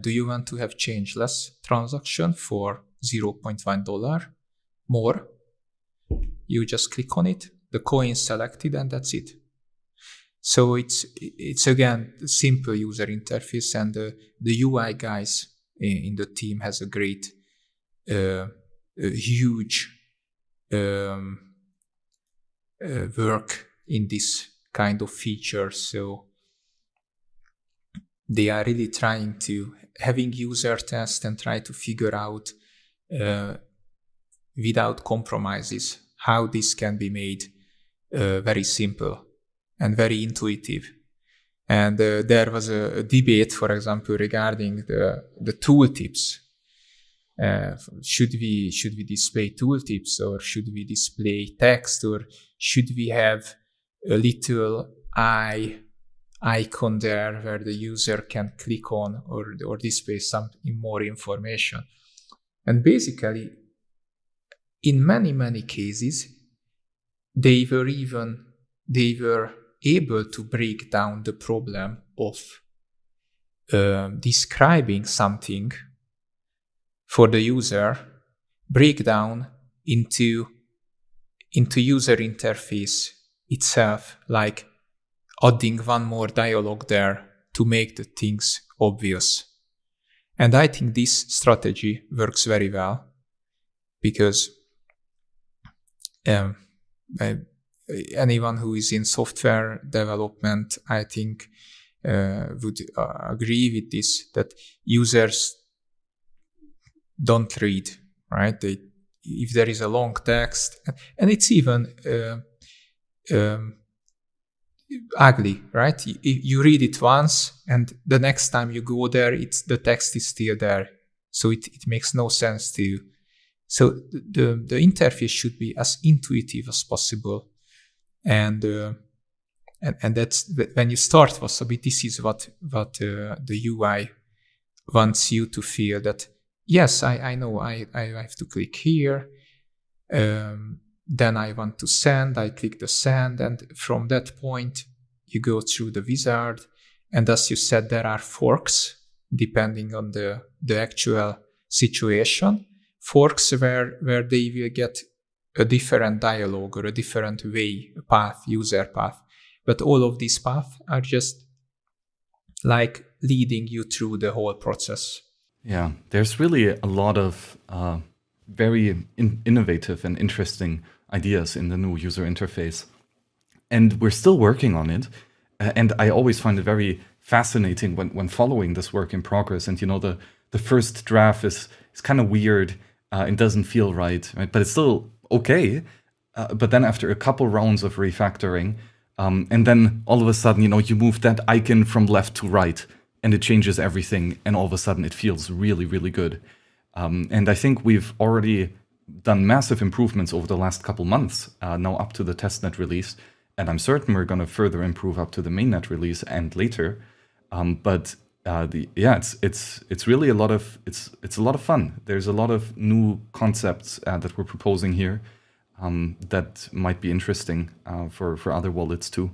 Do you want to have changeless transaction for $0.1 more? You just click on it, the coin selected, and that's it. So it's it's again simple user interface, and the, the UI guys in, in the team has a great, uh, a huge um, uh, work in this kind of feature. So they are really trying to having user test and try to figure out uh, without compromises how this can be made uh, very simple and very intuitive. And uh, there was a, debate, for example, regarding the, the tooltips. Uh, should we should we display tooltips or should we display text or should we have a little eye icon there where the user can click on or, or display some more information. And basically, in many, many cases, they were even, they were able to break down the problem of uh, describing something for the user, break down into, into user interface itself, like adding one more dialogue there to make the things obvious. And I think this strategy works very well because um, anyone who is in software development, I think, uh, would uh, agree with this that users don't read, right? They, if there is a long text, and it's even uh, um, ugly, right? You, you, read it once, and the next time you go there, it's the text is still there, so it, it makes no sense to you. So the, the interface should be as intuitive as possible. And, uh, and, and that's when you start Wasabi, this is what, what uh, the UI wants you to feel that, yes, I, I know I, I have to click here. Um, then I want to send, I click the send. And from that point, you go through the wizard. And as you said, there are forks depending on the, the actual situation forks where, where they will get a different dialogue or a different way, a path, user path. But all of these paths are just like leading you through the whole process. Yeah, there's really a lot of uh, very in innovative and interesting ideas in the new user interface. And we're still working on it. Uh, and I always find it very fascinating when, when following this work in progress. And, you know, the, the first draft is, is kind of weird uh, it doesn't feel right, right? But it's still okay. Uh, but then after a couple rounds of refactoring, um, and then all of a sudden, you know, you move that icon from left to right and it changes everything. And all of a sudden it feels really, really good. Um, and I think we've already done massive improvements over the last couple months, uh, now up to the testnet release. And I'm certain we're going to further improve up to the mainnet release and later. Um, but uh, the yeah, it's it's it's really a lot of it's it's a lot of fun. There's a lot of new concepts uh, that we're proposing here um, that might be interesting uh, for for other wallets too.